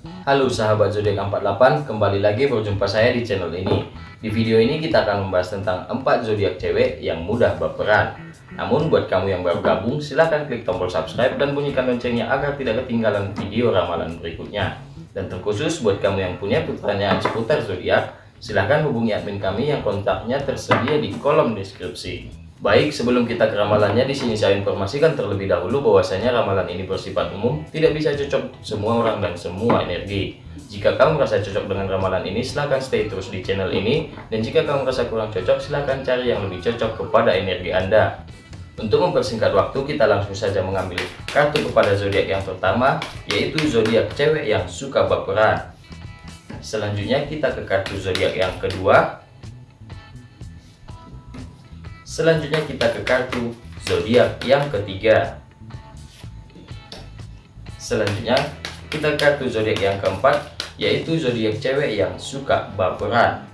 Halo sahabat zodiak 48, kembali lagi berjumpa saya di channel ini. Di video ini kita akan membahas tentang 4 zodiak cewek yang mudah baperan. Namun buat kamu yang baru gabung, silahkan klik tombol subscribe dan bunyikan loncengnya agar tidak ketinggalan video ramalan berikutnya. Dan terkhusus buat kamu yang punya pertanyaan seputar zodiak, silahkan hubungi admin kami yang kontaknya tersedia di kolom deskripsi. Baik, sebelum kita ke ramalannya, di sini saya informasikan terlebih dahulu bahwasanya ramalan ini bersifat umum, tidak bisa cocok semua orang dan semua energi. Jika kamu merasa cocok dengan ramalan ini, silahkan stay terus di channel ini. Dan jika kamu merasa kurang cocok, silahkan cari yang lebih cocok kepada energi Anda. Untuk mempersingkat waktu, kita langsung saja mengambil kartu kepada zodiak yang pertama, yaitu zodiak cewek yang suka baperan. Selanjutnya kita ke kartu zodiak yang kedua, Selanjutnya kita ke kartu zodiak yang ketiga. Selanjutnya kita kartu zodiak yang keempat yaitu zodiak cewek yang suka baperan.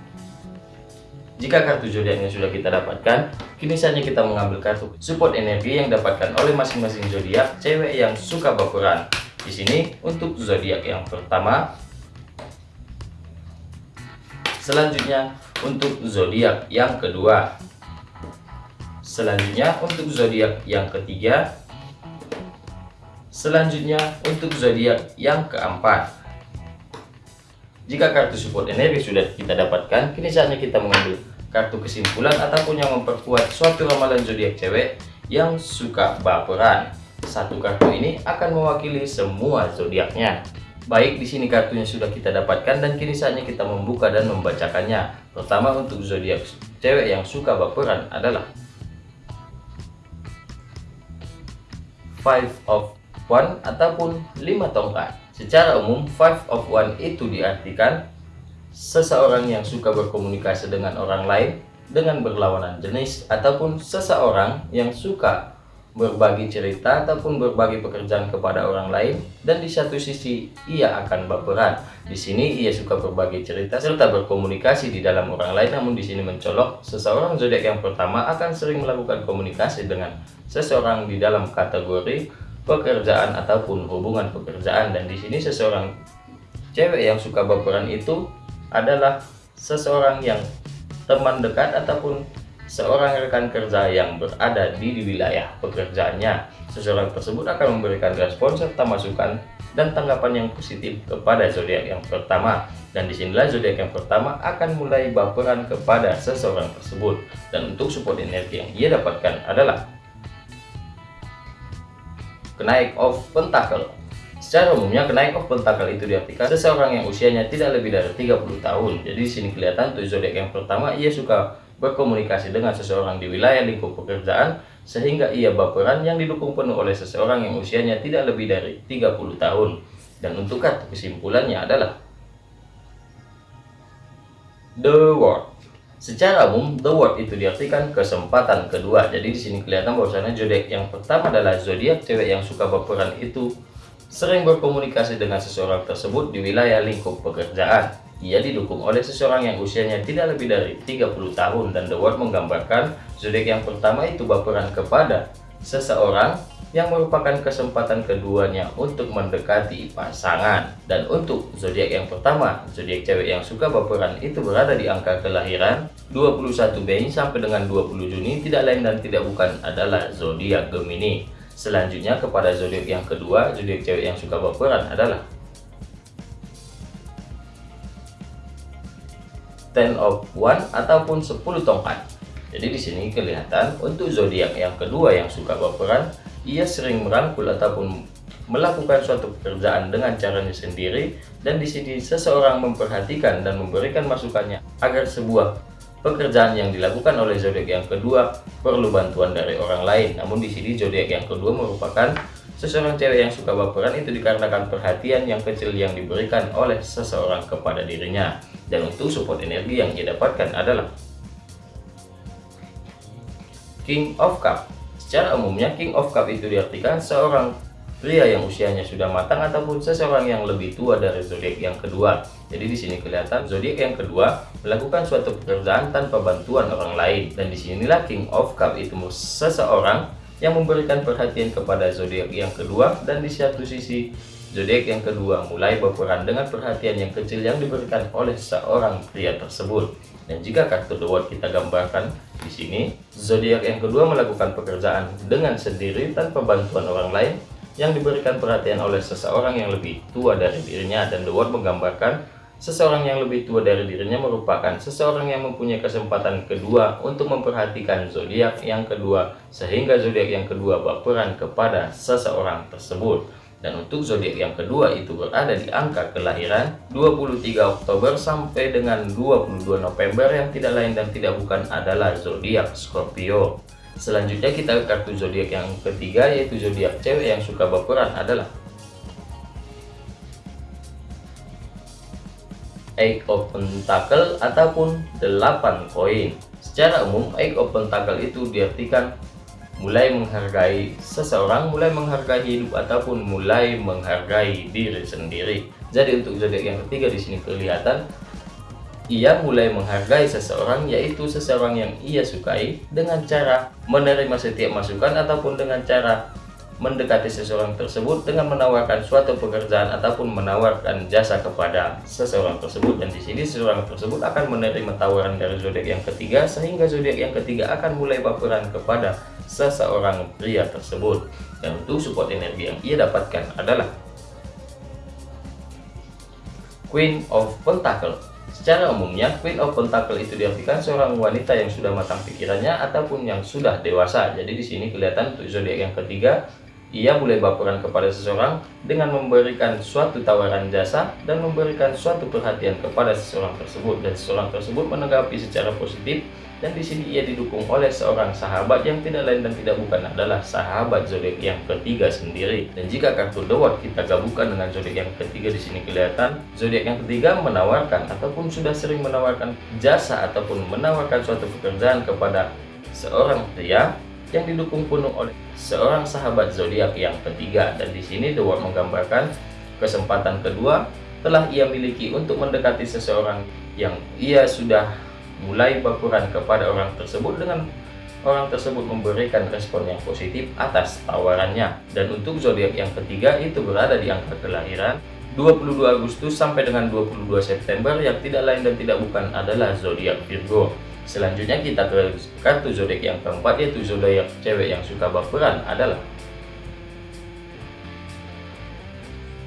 Jika kartu zodiaknya sudah kita dapatkan, kini saatnya kita mengambil kartu support energi yang dapatkan oleh masing-masing zodiak cewek yang suka baperan. Di sini untuk zodiak yang pertama, selanjutnya untuk zodiak yang kedua, Selanjutnya untuk zodiak yang ketiga. Selanjutnya untuk zodiak yang keempat. Jika kartu support energi sudah kita dapatkan, kini saatnya kita mengambil kartu kesimpulan ataupun yang memperkuat suatu ramalan zodiak cewek yang suka baperan. Satu kartu ini akan mewakili semua zodiaknya. Baik, di sini kartunya sudah kita dapatkan dan kini saatnya kita membuka dan membacakannya. Pertama untuk zodiak cewek yang suka baperan adalah five of one ataupun lima tongkat. Secara umum, five of one itu diartikan seseorang yang suka berkomunikasi dengan orang lain dengan berlawanan jenis ataupun seseorang yang suka berbagi cerita ataupun berbagi pekerjaan kepada orang lain dan di satu sisi ia akan baperan. Di sini ia suka berbagi cerita serta berkomunikasi di dalam orang lain namun di sini mencolok seseorang zodiak yang pertama akan sering melakukan komunikasi dengan seseorang di dalam kategori pekerjaan ataupun hubungan pekerjaan dan di sini seseorang cewek yang suka baperan itu adalah seseorang yang teman dekat ataupun seorang rekan kerja yang berada di, wilayah pekerjaannya. Seseorang tersebut akan memberikan respon serta masukan dan tanggapan yang positif kepada zodiak yang pertama. Dan di sinilah zodiak yang pertama akan mulai baperan kepada seseorang tersebut. Dan untuk support energi yang ia dapatkan adalah kenaik of pentacle. Secara umumnya kenaik of pentacle itu diartikan seseorang yang usianya tidak lebih dari 30 tahun. Jadi di sini kelihatan tuh zodiak yang pertama ia suka berkomunikasi dengan seseorang di wilayah lingkup pekerjaan sehingga ia baperan yang didukung penuh oleh seseorang yang usianya tidak lebih dari 30 tahun. Dan untuk kartu kesimpulannya adalah The World. Secara umum, The World itu diartikan kesempatan kedua. Jadi di sini kelihatan bahwasanya zodiak yang pertama adalah zodiak cewek yang suka baperan itu sering berkomunikasi dengan seseorang tersebut di wilayah lingkup pekerjaan. Ia didukung oleh seseorang yang usianya tidak lebih dari 30 tahun dan The World menggambarkan zodiak yang pertama itu baperan kepada seseorang yang merupakan kesempatan keduanya untuk mendekati pasangan. Dan untuk zodiak yang pertama, zodiak cewek yang suka baperan itu berada di angka kelahiran 21 Mei sampai dengan 20 Juni tidak lain dan tidak bukan adalah zodiak Gemini. Selanjutnya kepada zodiak yang kedua, zodiak cewek yang suka baperan adalah ten of one ataupun 10 tongkat. Jadi di sini kelihatan untuk zodiak yang kedua yang suka baperan, ia sering merangkul ataupun melakukan suatu pekerjaan dengan caranya sendiri dan di sini seseorang memperhatikan dan memberikan masukannya agar sebuah pekerjaan yang dilakukan oleh zodiak yang kedua perlu bantuan dari orang lain. Namun di sini zodiak yang kedua merupakan seseorang cewek yang suka baperan itu dikarenakan perhatian yang kecil yang diberikan oleh seseorang kepada dirinya. Dan untuk support energi yang ia dapatkan adalah King of Cup. Secara umumnya King of Cup itu diartikan seorang pria yang usianya sudah matang ataupun seseorang yang lebih tua dari zodiak yang kedua. Jadi di sini kelihatan zodiak yang kedua melakukan suatu pekerjaan tanpa bantuan orang lain dan di sinilah King of Cup itu seseorang yang memberikan perhatian kepada zodiak yang kedua dan di satu sisi Zodiak yang kedua mulai berperan dengan perhatian yang kecil yang diberikan oleh seorang pria tersebut. Dan jika kartu The World kita gambarkan di sini, zodiak yang kedua melakukan pekerjaan dengan sendiri tanpa bantuan orang lain yang diberikan perhatian oleh seseorang yang lebih tua dari dirinya dan The World menggambarkan seseorang yang lebih tua dari dirinya merupakan seseorang yang mempunyai kesempatan kedua untuk memperhatikan zodiak yang kedua sehingga zodiak yang kedua berperan kepada seseorang tersebut. Dan untuk zodiak yang kedua itu berada di angka kelahiran 23 Oktober sampai dengan 22 November yang tidak lain dan tidak bukan adalah zodiak Scorpio. Selanjutnya kita ke kartu zodiak yang ketiga yaitu zodiak cewek yang suka berperan adalah Eight of Pentacle ataupun 8 koin. Secara umum, Eight of Pentacle itu diartikan mulai menghargai seseorang, mulai menghargai hidup ataupun mulai menghargai diri sendiri. Jadi untuk zodiak yang ketiga di sini kelihatan ia mulai menghargai seseorang yaitu seseorang yang ia sukai dengan cara menerima setiap masukan ataupun dengan cara mendekati seseorang tersebut dengan menawarkan suatu pekerjaan ataupun menawarkan jasa kepada seseorang tersebut. Dan di sini seseorang tersebut akan menerima tawaran dari zodiak yang ketiga sehingga zodiak yang ketiga akan mulai baperan kepada seseorang pria tersebut. Dan untuk support energi yang ia dapatkan adalah Queen of Pentacle. Secara umumnya, Queen of Pentacle itu diartikan seorang wanita yang sudah matang pikirannya ataupun yang sudah dewasa. Jadi di sini kelihatan untuk zodiak yang ketiga ia mulai baperan kepada seseorang dengan memberikan suatu tawaran jasa dan memberikan suatu perhatian kepada seseorang tersebut. Dan seseorang tersebut menanggapi secara positif dan di sini ia didukung oleh seorang sahabat yang tidak lain dan tidak bukan adalah sahabat zodiak yang ketiga sendiri. Dan jika kartu The kita gabungkan dengan zodiak yang ketiga di sini kelihatan zodiak yang ketiga menawarkan ataupun sudah sering menawarkan jasa ataupun menawarkan suatu pekerjaan kepada seorang pria yang didukung penuh oleh seorang sahabat zodiak yang ketiga. Dan di sini World menggambarkan kesempatan kedua telah ia miliki untuk mendekati seseorang yang ia sudah mulai berperan kepada orang tersebut dengan orang tersebut memberikan respon yang positif atas tawarannya. Dan untuk zodiak yang ketiga itu berada di angka kelahiran 22 Agustus sampai dengan 22 September yang tidak lain dan tidak bukan adalah zodiak Virgo Selanjutnya kita ke kartu zodiak yang keempat yaitu zodiak cewek yang suka baperan adalah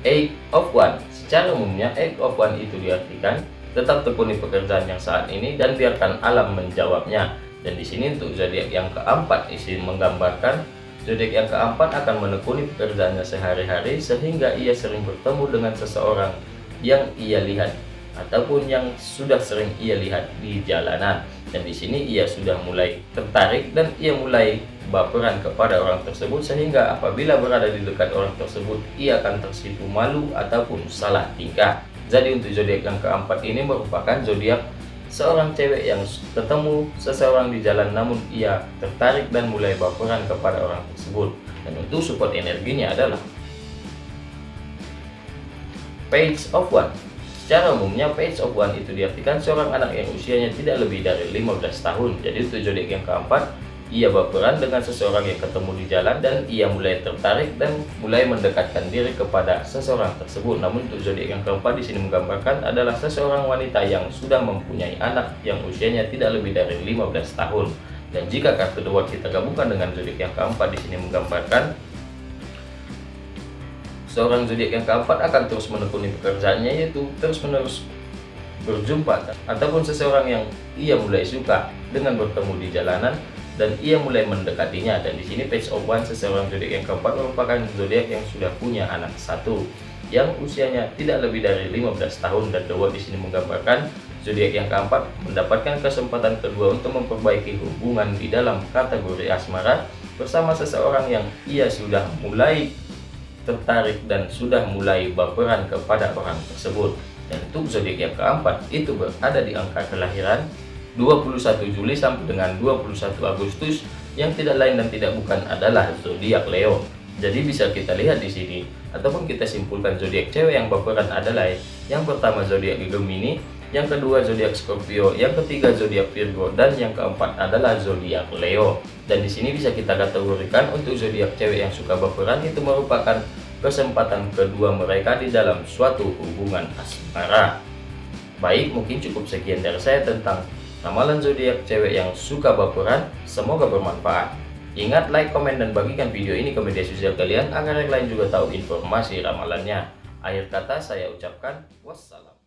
Eight of One. Secara umumnya Eight of One itu diartikan tetap tekuni pekerjaan yang saat ini dan biarkan alam menjawabnya. Dan di sini untuk zodiak yang keempat isi menggambarkan zodiak yang keempat akan menekuni pekerjaannya sehari-hari sehingga ia sering bertemu dengan seseorang yang ia lihat ataupun yang sudah sering ia lihat di jalanan. Dan di sini ia sudah mulai tertarik dan ia mulai baperan kepada orang tersebut sehingga apabila berada di dekat orang tersebut ia akan tersipu malu ataupun salah tingkah. Jadi untuk zodiak yang keempat ini merupakan zodiak seorang cewek yang ketemu seseorang di jalan namun ia tertarik dan mulai baperan kepada orang tersebut. Dan untuk support energinya adalah page of one Secara umumnya page of one itu diartikan seorang anak yang usianya tidak lebih dari 15 tahun. Jadi untuk zodiak yang keempat, ia berperan dengan seseorang yang ketemu di jalan dan ia mulai tertarik dan mulai mendekatkan diri kepada seseorang tersebut. Namun untuk zodiak yang keempat di sini menggambarkan adalah seseorang wanita yang sudah mempunyai anak yang usianya tidak lebih dari 15 tahun. Dan jika kartu dua kita gabungkan dengan zodiak yang keempat di sini menggambarkan Seorang zodiak yang keempat akan terus menekuni pekerjaannya yaitu terus-menerus berjumpa ataupun seseorang yang ia mulai suka dengan bertemu di jalanan dan ia mulai mendekatinya. Dan di sini page of one seseorang zodiak yang keempat merupakan zodiak yang sudah punya anak satu yang usianya tidak lebih dari 15 tahun. Dan The di sini menggambarkan zodiak yang keempat mendapatkan kesempatan kedua untuk memperbaiki hubungan di dalam kategori asmara bersama seseorang yang ia sudah mulai tertarik dan sudah mulai baperan kepada orang tersebut. Dan untuk zodiak yang keempat itu berada di angka kelahiran 21 Juli sampai dengan 21 Agustus yang tidak lain dan tidak bukan adalah zodiak Leo. Jadi bisa kita lihat di sini ataupun kita simpulkan zodiak cewek yang baperan adalah yang pertama zodiak Gemini, yang kedua zodiak Scorpio, yang ketiga zodiak Virgo dan yang keempat adalah zodiak Leo. Dan di sini bisa kita kategorikan untuk zodiak cewek yang suka baperan itu merupakan kesempatan kedua mereka di dalam suatu hubungan asmara. Baik, mungkin cukup sekian dari saya tentang ramalan zodiak cewek yang suka baperan. Semoga bermanfaat. Ingat like, komen, dan bagikan video ini ke media sosial kalian agar yang lain juga tahu informasi ramalannya. Akhir kata saya ucapkan wassalam.